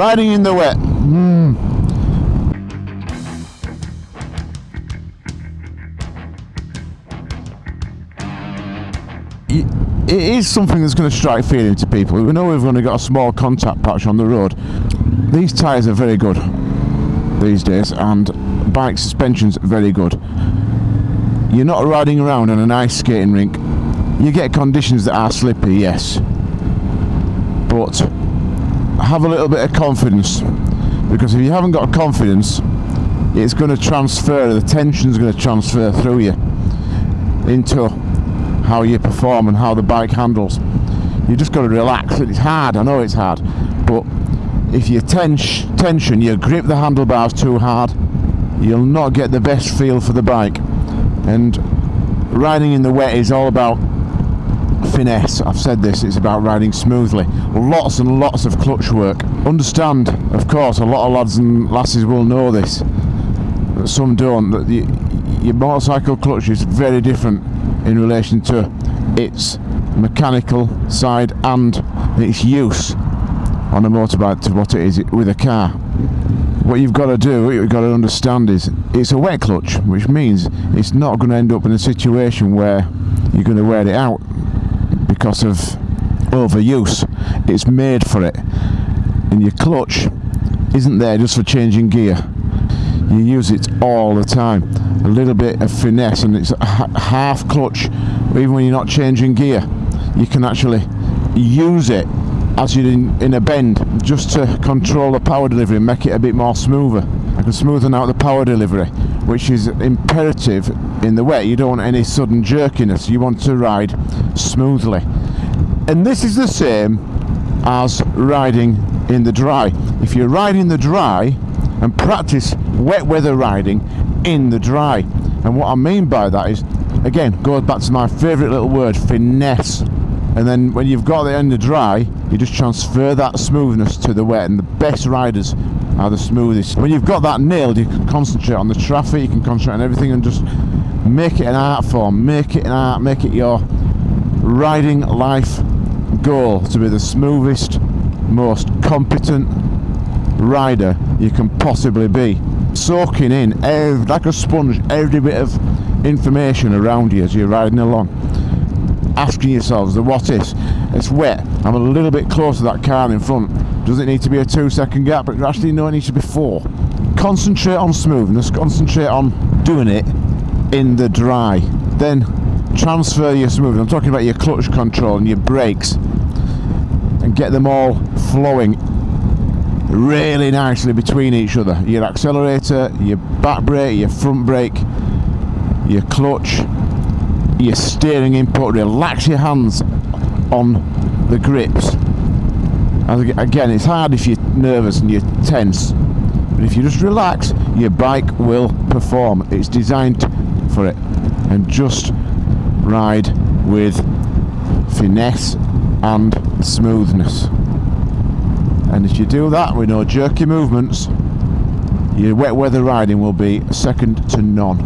Riding in the wet. Mm. It is something that's going to strike fear into people. We know we've only got a small contact patch on the road. These tyres are very good these days, and bike suspension's very good. You're not riding around on an ice skating rink. You get conditions that are slippy, yes, but have a little bit of confidence because if you haven't got confidence it's going to transfer the tension's going to transfer through you into how you perform and how the bike handles. You just got to relax it's hard I know it's hard but if you tense tension you grip the handlebars too hard you'll not get the best feel for the bike. And riding in the wet is all about finesse. I've said this, it's about riding smoothly. Lots and lots of clutch work. Understand, of course, a lot of lads and lasses will know this. Some don't. That your motorcycle clutch is very different in relation to its mechanical side and its use on a motorbike to what it is with a car. What you've got to do, what you've got to understand is it's a wet clutch, which means it's not going to end up in a situation where you're going to wear it out because of overuse. It's made for it. And your clutch isn't there just for changing gear. You use it all the time. A little bit of finesse and it's half clutch, even when you're not changing gear. You can actually use it as you're in, in a bend just to control the power delivery and make it a bit more smoother. I can smoothen out the power delivery, which is imperative in the wet. You don't want any sudden jerkiness. You want to ride smoothly. And this is the same as riding in the dry. If you ride in the dry and practice wet weather riding in the dry. And what I mean by that is, again, goes back to my favourite little word, finesse. And then when you've got it in the dry, you just transfer that smoothness to the wet. And the best riders are the smoothest. When you've got that nailed, you can concentrate on the traffic, you can concentrate on everything and just make it an art form, make it an art, make it your riding life goal to be the smoothest, most competent rider you can possibly be. Soaking in, every, like a sponge, every bit of information around you as you're riding along. Asking yourselves the what is. It's wet, I'm a little bit close to that car in front. Does it need to be a two second gap? But actually no, it needs to be four. Concentrate on smoothness, concentrate on doing it in the dry. Then transfer your smoothness. I'm talking about your clutch control and your brakes and get them all flowing really nicely between each other. Your accelerator, your back brake, your front brake, your clutch, your steering input. Relax your hands on the grips. Again, it's hard if you're nervous and you're tense. But if you just relax, your bike will perform. It's designed for it. And just ride with finesse and smoothness. And if you do that with no jerky movements, your wet weather riding will be second to none.